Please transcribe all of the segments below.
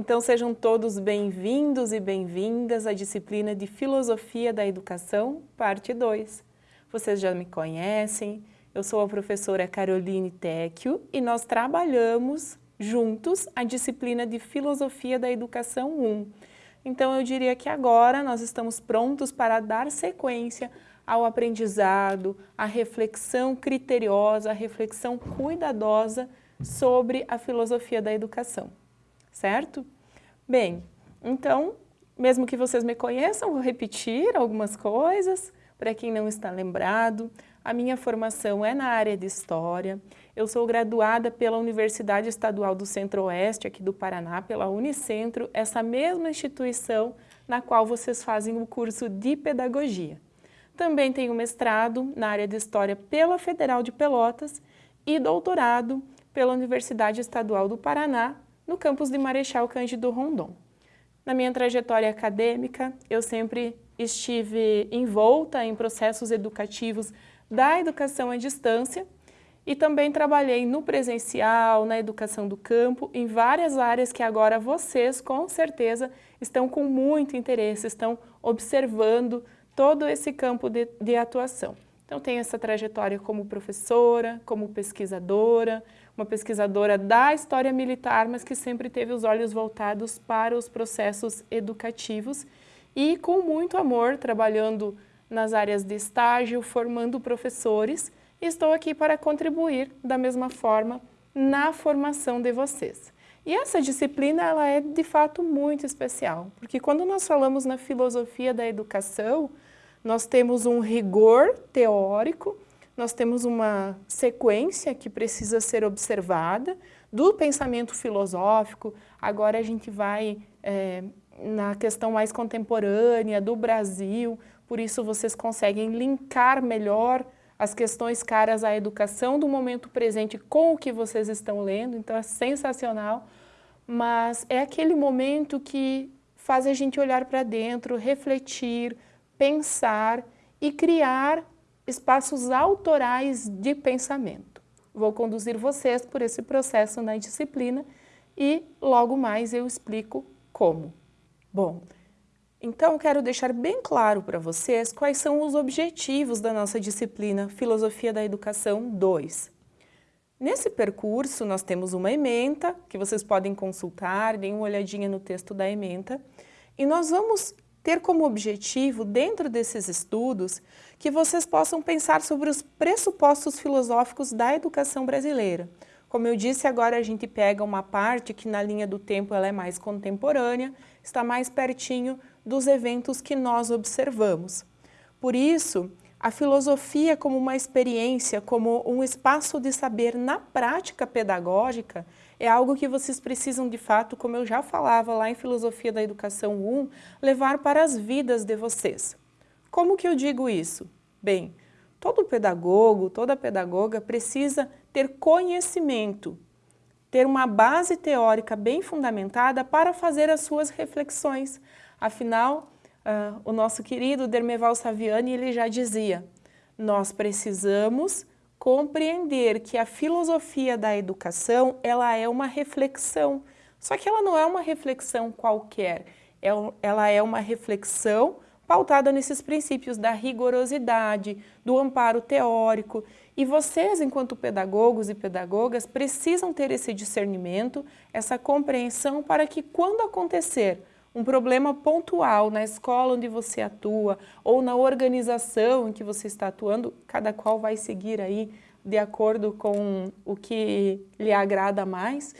Então sejam todos bem-vindos e bem-vindas à disciplina de Filosofia da Educação, parte 2. Vocês já me conhecem, eu sou a professora Caroline Tecchio e nós trabalhamos juntos a disciplina de Filosofia da Educação 1. Então eu diria que agora nós estamos prontos para dar sequência ao aprendizado, à reflexão criteriosa, à reflexão cuidadosa sobre a filosofia da educação, certo? Bem, então, mesmo que vocês me conheçam, vou repetir algumas coisas, para quem não está lembrado, a minha formação é na área de História, eu sou graduada pela Universidade Estadual do Centro-Oeste, aqui do Paraná, pela Unicentro, essa mesma instituição na qual vocês fazem o curso de Pedagogia. Também tenho mestrado na área de História pela Federal de Pelotas e doutorado pela Universidade Estadual do Paraná, no campus de Marechal Cândido Rondon. Na minha trajetória acadêmica, eu sempre estive envolta em processos educativos da educação à distância e também trabalhei no presencial, na educação do campo, em várias áreas que agora vocês, com certeza, estão com muito interesse, estão observando todo esse campo de, de atuação. Então, tenho essa trajetória como professora, como pesquisadora, uma pesquisadora da história militar, mas que sempre teve os olhos voltados para os processos educativos e com muito amor, trabalhando nas áreas de estágio, formando professores, estou aqui para contribuir da mesma forma na formação de vocês. E essa disciplina ela é de fato muito especial, porque quando nós falamos na filosofia da educação, nós temos um rigor teórico, nós temos uma sequência que precisa ser observada do pensamento filosófico, agora a gente vai é, na questão mais contemporânea do Brasil, por isso vocês conseguem linkar melhor as questões caras à educação do momento presente com o que vocês estão lendo, então é sensacional, mas é aquele momento que faz a gente olhar para dentro, refletir, pensar e criar espaços autorais de pensamento. Vou conduzir vocês por esse processo na disciplina e logo mais eu explico como. Bom, então quero deixar bem claro para vocês quais são os objetivos da nossa disciplina Filosofia da Educação 2. Nesse percurso nós temos uma ementa, que vocês podem consultar, deem uma olhadinha no texto da ementa, e nós vamos ter como objetivo, dentro desses estudos, que vocês possam pensar sobre os pressupostos filosóficos da educação brasileira. Como eu disse, agora a gente pega uma parte que na linha do tempo ela é mais contemporânea, está mais pertinho dos eventos que nós observamos. Por isso, a filosofia como uma experiência, como um espaço de saber na prática pedagógica, é algo que vocês precisam de fato, como eu já falava lá em Filosofia da Educação 1, levar para as vidas de vocês. Como que eu digo isso? Bem, todo pedagogo, toda pedagoga precisa ter conhecimento, ter uma base teórica bem fundamentada para fazer as suas reflexões. Afinal, uh, o nosso querido Dermeval Saviani ele já dizia, nós precisamos compreender que a filosofia da educação ela é uma reflexão, só que ela não é uma reflexão qualquer, é ela é uma reflexão pautada nesses princípios da rigorosidade, do amparo teórico, e vocês, enquanto pedagogos e pedagogas, precisam ter esse discernimento, essa compreensão para que quando acontecer um problema pontual na escola onde você atua ou na organização em que você está atuando, cada qual vai seguir aí de acordo com o que lhe agrada mais,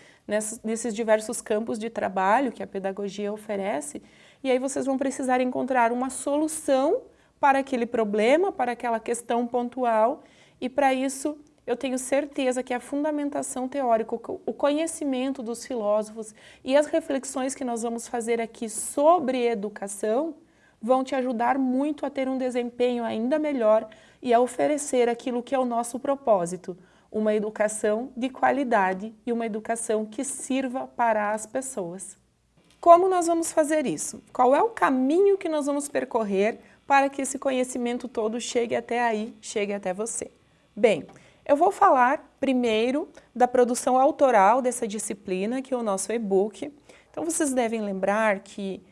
nesses diversos campos de trabalho que a pedagogia oferece, e aí vocês vão precisar encontrar uma solução para aquele problema, para aquela questão pontual, e para isso eu tenho certeza que a fundamentação teórica, o conhecimento dos filósofos e as reflexões que nós vamos fazer aqui sobre educação vão te ajudar muito a ter um desempenho ainda melhor e a oferecer aquilo que é o nosso propósito, uma educação de qualidade e uma educação que sirva para as pessoas. Como nós vamos fazer isso? Qual é o caminho que nós vamos percorrer para que esse conhecimento todo chegue até aí, chegue até você? Bem, eu vou falar primeiro da produção autoral dessa disciplina, que é o nosso e-book. Então vocês devem lembrar que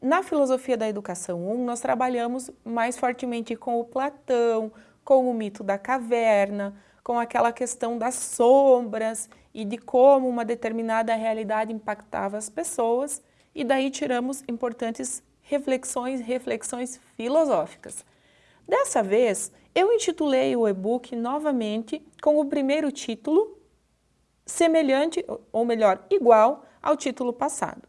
na filosofia da educação 1 nós trabalhamos mais fortemente com o Platão, com o mito da caverna, com aquela questão das sombras e de como uma determinada realidade impactava as pessoas, e daí tiramos importantes reflexões, reflexões filosóficas. Dessa vez, eu intitulei o e-book novamente com o primeiro título, semelhante, ou melhor, igual ao título passado.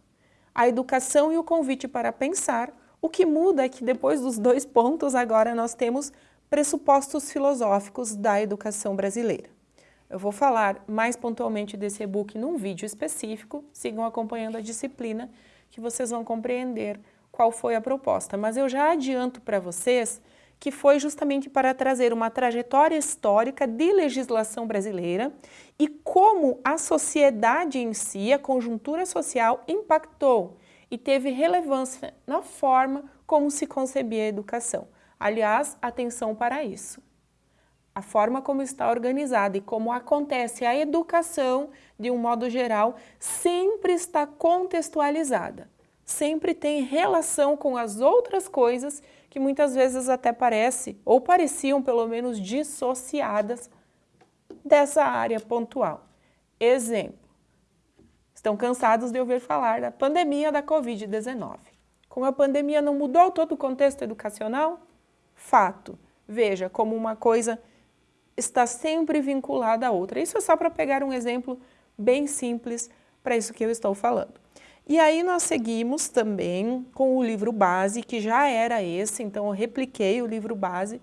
A educação e o convite para pensar, o que muda é que depois dos dois pontos, agora nós temos pressupostos filosóficos da educação brasileira. Eu vou falar mais pontualmente desse e-book num vídeo específico, sigam acompanhando a disciplina que vocês vão compreender qual foi a proposta. Mas eu já adianto para vocês que foi justamente para trazer uma trajetória histórica de legislação brasileira e como a sociedade em si, a conjuntura social, impactou e teve relevância na forma como se concebia a educação. Aliás, atenção para isso. A forma como está organizada e como acontece a educação, de um modo geral, sempre está contextualizada. Sempre tem relação com as outras coisas que muitas vezes até parece, ou pareciam pelo menos dissociadas dessa área pontual. Exemplo, estão cansados de ouvir falar da pandemia da Covid-19. Com a pandemia não mudou todo o contexto educacional? fato. Veja como uma coisa está sempre vinculada à outra. Isso é só para pegar um exemplo bem simples para isso que eu estou falando. E aí nós seguimos também com o livro base, que já era esse, então eu repliquei o livro base,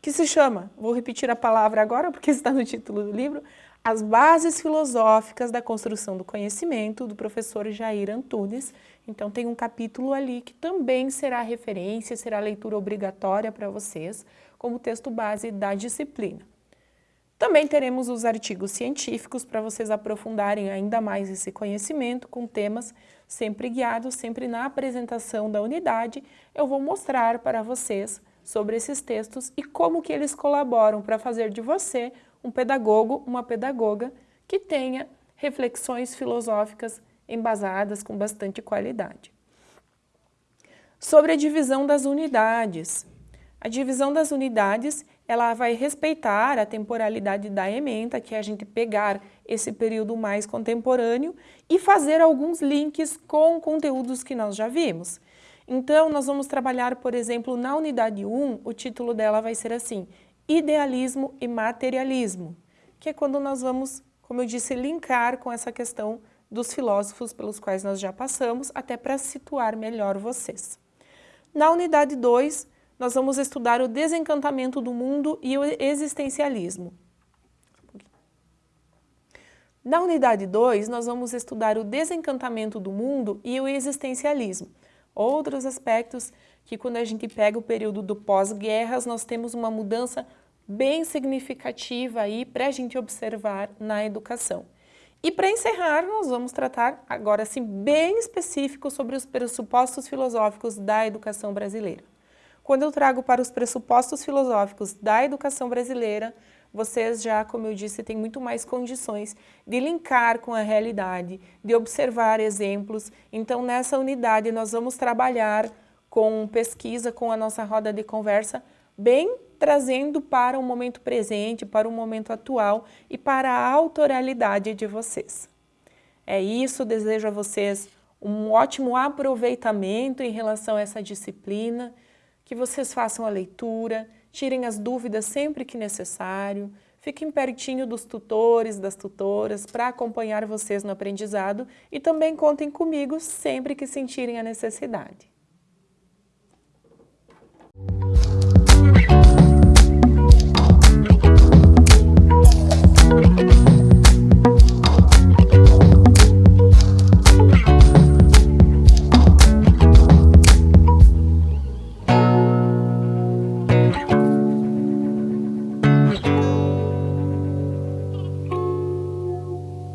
que se chama, vou repetir a palavra agora porque está no título do livro, As Bases Filosóficas da Construção do Conhecimento, do professor Jair Antunes, então tem um capítulo ali que também será referência, será leitura obrigatória para vocês, como texto base da disciplina. Também teremos os artigos científicos para vocês aprofundarem ainda mais esse conhecimento com temas sempre guiados, sempre na apresentação da unidade, eu vou mostrar para vocês sobre esses textos e como que eles colaboram para fazer de você um pedagogo, uma pedagoga que tenha reflexões filosóficas embasadas com bastante qualidade. Sobre a divisão das unidades. A divisão das unidades, ela vai respeitar a temporalidade da ementa, que é a gente pegar esse período mais contemporâneo e fazer alguns links com conteúdos que nós já vimos. Então, nós vamos trabalhar, por exemplo, na unidade 1, o título dela vai ser assim, Idealismo e Materialismo, que é quando nós vamos, como eu disse, linkar com essa questão dos filósofos pelos quais nós já passamos, até para situar melhor vocês. Na unidade 2, nós vamos estudar o desencantamento do mundo e o existencialismo. Na unidade 2, nós vamos estudar o desencantamento do mundo e o existencialismo. Outros aspectos que quando a gente pega o período do pós-guerras, nós temos uma mudança bem significativa aí para a gente observar na educação. E para encerrar, nós vamos tratar agora assim bem específico sobre os pressupostos filosóficos da educação brasileira. Quando eu trago para os pressupostos filosóficos da educação brasileira, vocês já, como eu disse, têm muito mais condições de linkar com a realidade, de observar exemplos. Então, nessa unidade, nós vamos trabalhar com pesquisa, com a nossa roda de conversa, bem trazendo para o momento presente, para o momento atual e para a autoralidade de vocês. É isso, desejo a vocês um ótimo aproveitamento em relação a essa disciplina, que vocês façam a leitura, tirem as dúvidas sempre que necessário, fiquem pertinho dos tutores, das tutoras, para acompanhar vocês no aprendizado e também contem comigo sempre que sentirem a necessidade.